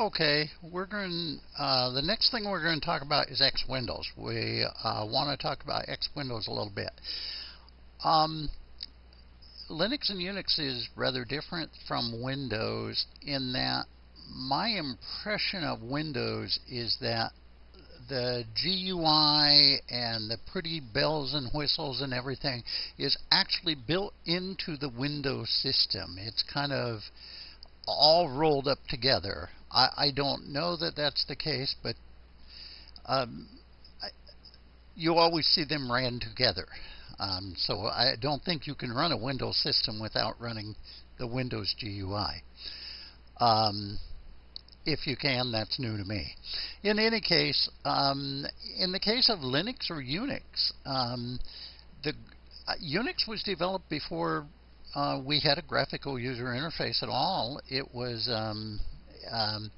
Okay, we're going. Uh, the next thing we're going to talk about is X Windows. We uh, want to talk about X Windows a little bit. Um, Linux and Unix is rather different from Windows in that my impression of Windows is that the GUI and the pretty bells and whistles and everything is actually built into the Windows system. It's kind of all rolled up together. I, I don't know that that's the case, but um, I, you always see them ran together. Um, so I don't think you can run a Windows system without running the Windows GUI. Um, if you can, that's new to me. In any case, um, in the case of Linux or Unix, um, the uh, Unix was developed before uh, we had a graphical user interface at all. It was um, um,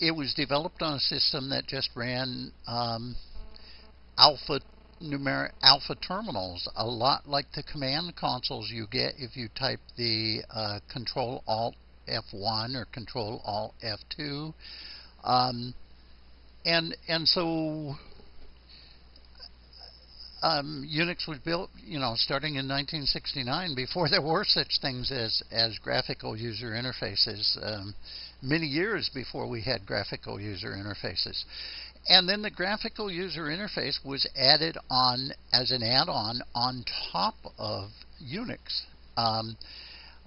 it was developed on a system that just ran um, alpha numeric alpha terminals, a lot like the command consoles you get if you type the uh, Control Alt F1 or Control Alt F2, um, and and so um, Unix was built, you know, starting in 1969, before there were such things as as graphical user interfaces. Um, many years before we had graphical user interfaces. And then the graphical user interface was added on as an add-on on top of Unix. Um,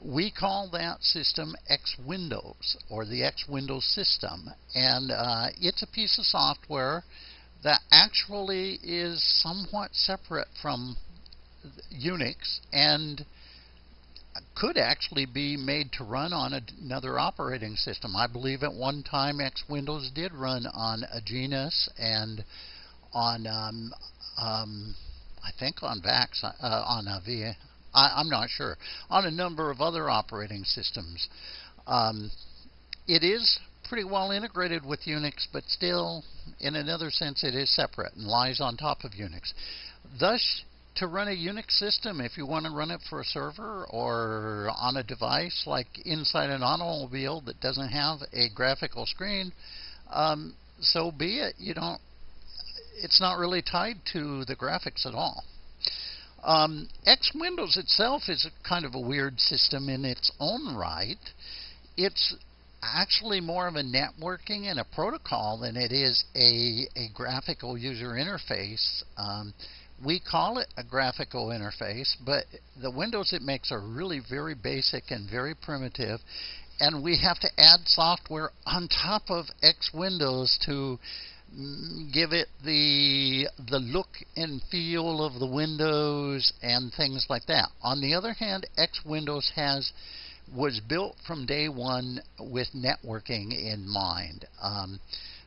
we call that system X Windows or the X Windows system, and uh, it's a piece of software that actually is somewhat separate from Unix and could actually be made to run on another operating system. I believe at one time X Windows did run on a Genus and on, um, um, I think on VAX, uh, on a V. I, am not sure, on a number of other operating systems. Um, it is pretty well integrated with Unix, but still, in another sense, it is separate and lies on top of Unix. Thus, to run a Unix system, if you want to run it for a server or on a device like inside an automobile that doesn't have a graphical screen, um, so be it. You don't. It's not really tied to the graphics at all. Um, X Windows itself is a kind of a weird system in its own right. It's actually more of a networking and a protocol than it is a, a graphical user interface. Um, we call it a graphical interface, but the windows it makes are really very basic and very primitive. And we have to add software on top of X Windows to mm, give it the the look and feel of the windows and things like that. On the other hand, X Windows has was built from day one with networking in mind. Um,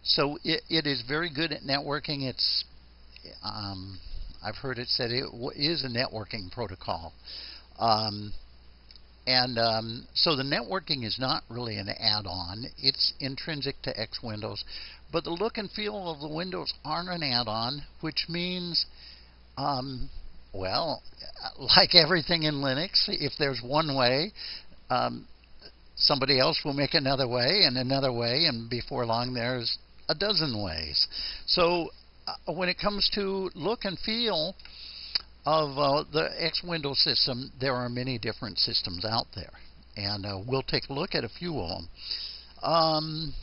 so it, it is very good at networking. It's um, I've heard it said it is a networking protocol. Um, and um, so the networking is not really an add-on. It's intrinsic to X Windows. But the look and feel of the windows aren't an add-on, which means um, well, like everything in Linux, if there's one way, um, somebody else will make another way and another way, and before long there's a dozen ways. So uh, when it comes to look and feel of uh, the X Window system, there are many different systems out there, and uh, we'll take a look at a few of them. Um,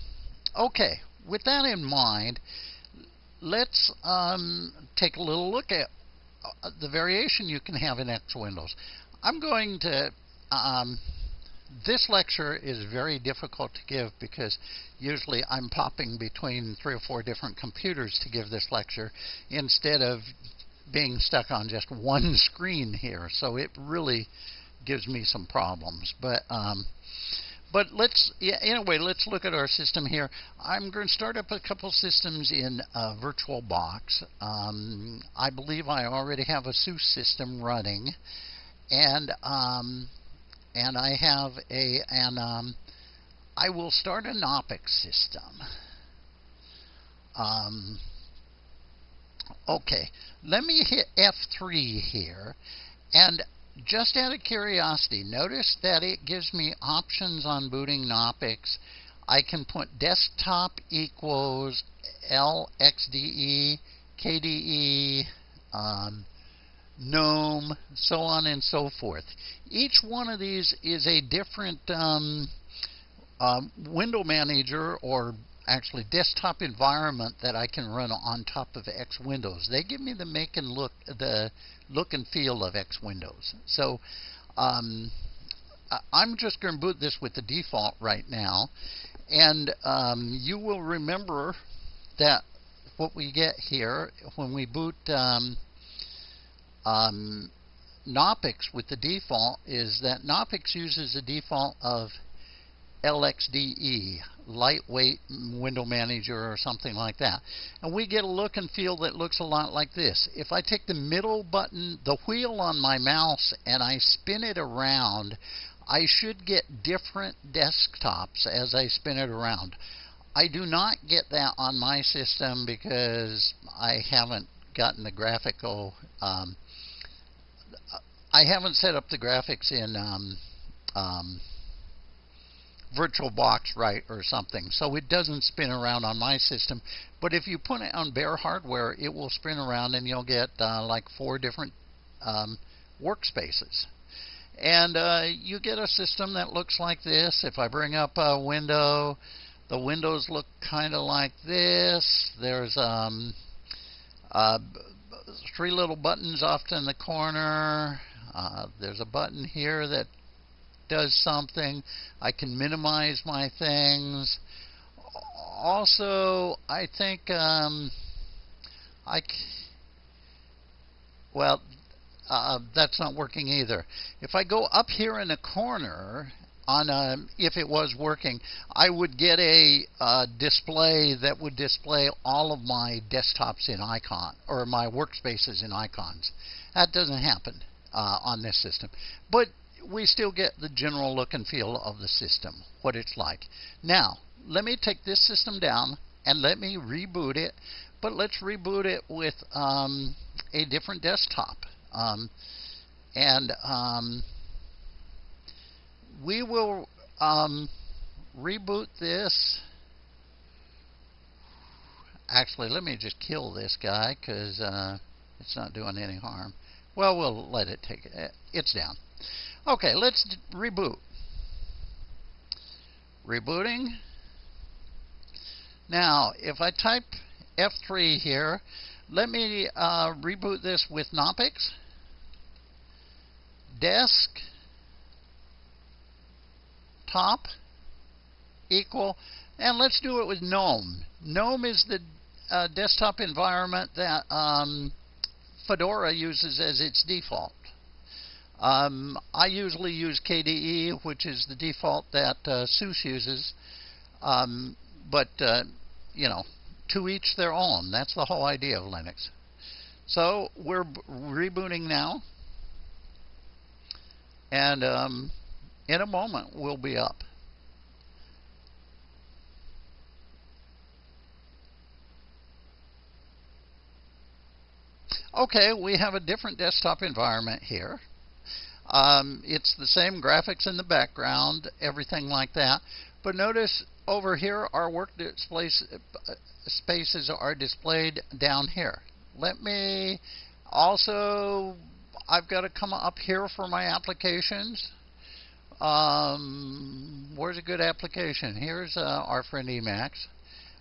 okay, with that in mind, let's um, take a little look at uh, the variation you can have in X Windows. I'm going to um, this lecture is very difficult to give because usually I'm popping between three or four different computers to give this lecture instead of being stuck on just one screen here. So it really gives me some problems. But um, but let's yeah, anyway, let's look at our system here. I'm going to start up a couple systems in uh, VirtualBox. Um, I believe I already have a SUSE system running, and um, and I have a and um, I will start an Knoppix system. Um, okay, let me hit F3 here, and just out of curiosity, notice that it gives me options on booting Knoppix I can put desktop equals LXDE, KDE, um, GNOME, so on and so forth. Each one of these is a different um, um, window manager or actually desktop environment that I can run on top of X Windows. They give me the make and look the look and feel of X Windows. So um, I'm just going to boot this with the default right now, and um, you will remember that what we get here when we boot um, um, Knoppix with the default is that Knoppix uses the default of LXDE, lightweight window manager or something like that. And we get a look and feel that looks a lot like this. If I take the middle button, the wheel on my mouse, and I spin it around, I should get different desktops as I spin it around. I do not get that on my system because I haven't gotten the graphical um, I haven't set up the graphics in um, um, VirtualBox right or something, so it doesn't spin around on my system. But if you put it on bare hardware, it will spin around, and you'll get uh, like four different um, workspaces. And uh, you get a system that looks like this. If I bring up a window, the windows look kind of like this. There's um, uh, three little buttons off in the corner. Uh, there's a button here that does something. I can minimize my things. Also, I think um, I well, uh, that's not working either. If I go up here in the corner on a, if it was working, I would get a uh, display that would display all of my desktops in icon or my workspaces in icons. That doesn't happen uh, on this system. But we still get the general look and feel of the system, what it's like. Now, let me take this system down and let me reboot it, but let's reboot it with um, a different desktop. Um, and um, we will um, reboot this. Actually, let me just kill this guy because uh, it's not doing any harm. Well, we'll let it take it. Uh, it's down. Okay, let's reboot. Rebooting. Now, if I type F3 here, let me uh, reboot this with Knoppix. Desk top equal, and let's do it with GNOME. GNOME is the uh, desktop environment that um, Fedora uses as its default. Um, I usually use KDE, which is the default that uh, SUSE uses, um, but uh, you know, to each their own. That's the whole idea of Linux. So we're rebooting now, and um, in a moment we'll be up. Okay, we have a different desktop environment here. Um, it's the same graphics in the background, everything like that. But notice over here, our work displays, spaces are displayed down here. Let me also, I've got to come up here for my applications. Um, where's a good application? Here's uh, our friend Emacs.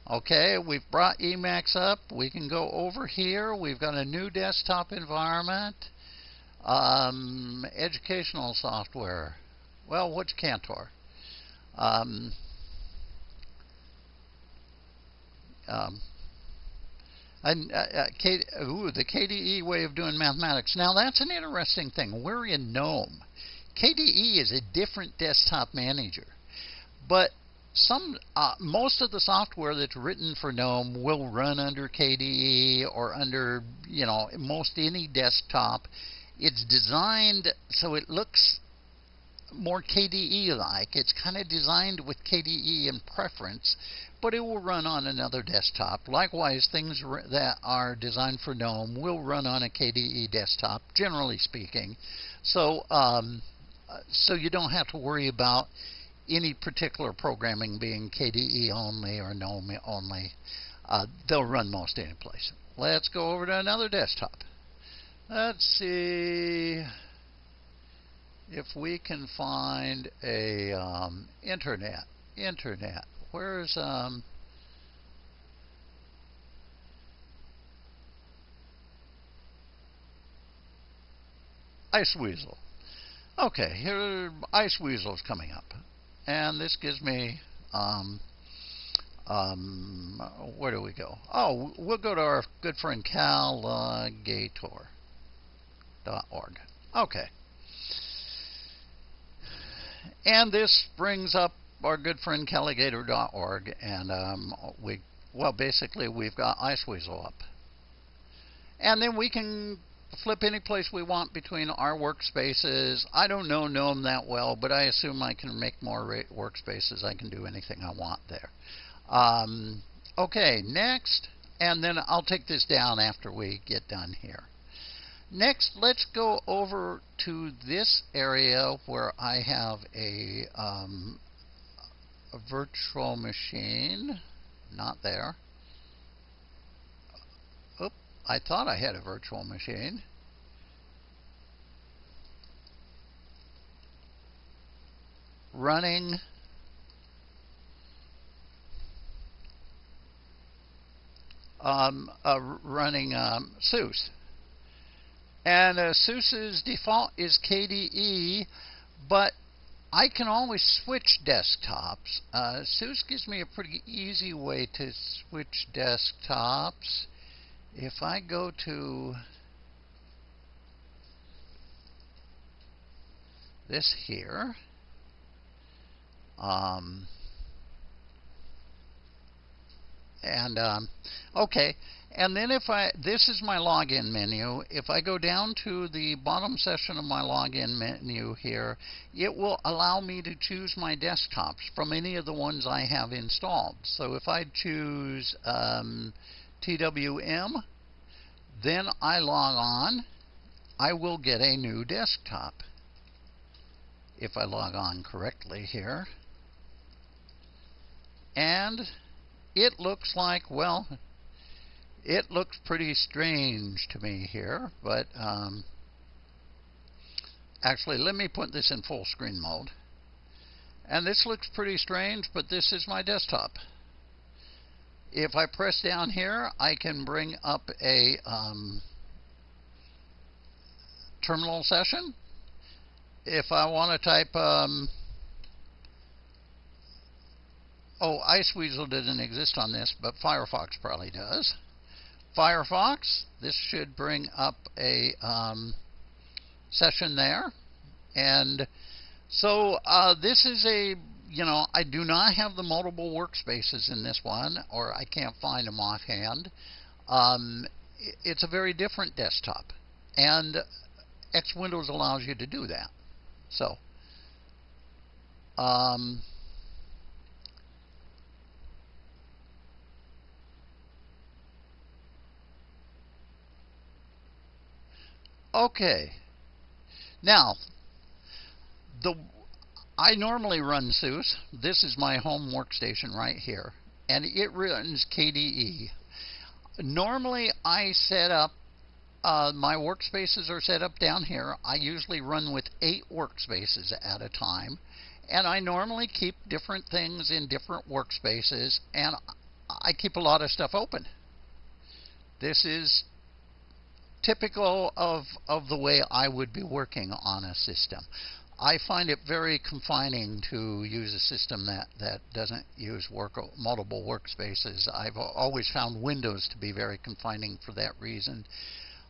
Okay, we've brought Emacs up. We can go over here. We've got a new desktop environment. Um, educational software. Well, what's Cantor? Um, um, and uh, uh, K, ooh, the KDE way of doing mathematics. Now that's an interesting thing. We're in GNOME. KDE is a different desktop manager, but some uh, most of the software that's written for GNOME will run under KDE or under you know most any desktop. It's designed so it looks more KDE like. It's kind of designed with KDE in preference, but it will run on another desktop. Likewise, things that are designed for GNOME will run on a KDE desktop, generally speaking. So, um, uh, so you don't have to worry about any particular programming being KDE only or GNOME only, uh, they'll run most any place. Let's go over to another desktop. Let's see if we can find a um, internet. Internet. Where's um, Iceweasel. Okay, here Iceweasel is coming up, and this gives me um, um, where do we go? Oh, we'll go to our good friend Calagator.org. Okay. And this brings up our good friend Calagator.org, and um, we, well, basically we've got Iceweasel up. And then we can flip any place we want between our workspaces. I don't know GNOME that well, but I assume I can make more workspaces. I can do anything I want there. Um, okay, next, and then I'll take this down after we get done here. Next, let's go over to this area where I have a, um, a virtual machine. Not there. I thought I had a virtual machine. Running um, running um, SUSE. And uh, SUSE's default is KDE, but I can always switch desktops. Uh, SUSE gives me a pretty easy way to switch desktops. If I go to this here, um, and um, okay and then if I this is my login menu. If I go down to the bottom section of my login menu here it will allow me to choose my desktops from any of the ones I have installed. So if I choose um, TWM then I log on I will get a new desktop if I log on correctly here and it looks like, well, it looks pretty strange to me here, but um, actually, let me put this in full screen mode. And this looks pretty strange, but this is my desktop. If I press down here, I can bring up a um, terminal session. If I want to type um, Oh, Iceweasel didn't exist on this, but Firefox probably does. Firefox, this should bring up a um, session there. And so uh, this is a, you know, I do not have the multiple workspaces in this one, or I can't find them offhand. Um, it's a very different desktop. And X Windows allows you to do that. So, um, Okay. Now, the I normally run SUSE. This is my home workstation right here, and it runs KDE. Normally, I set up uh, my workspaces are set up down here. I usually run with eight workspaces at a time, and I normally keep different things in different workspaces, and I keep a lot of stuff open. This is typical of, of the way I would be working on a system. I find it very confining to use a system that, that doesn't use work, multiple workspaces. I've always found Windows to be very confining for that reason.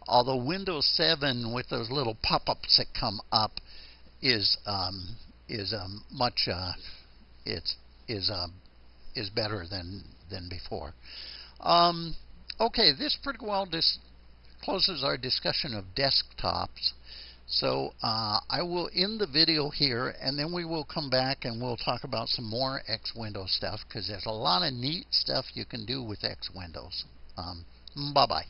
Although Windows 7 with those little pop-ups that come up is um, is um, much uh, it's is uh, is better than than before. Um, okay, this pretty well just closes our discussion of desktops. So uh, I will end the video here, and then we will come back and we'll talk about some more X-Window stuff because there's a lot of neat stuff you can do with X Windows. Um, bye bye.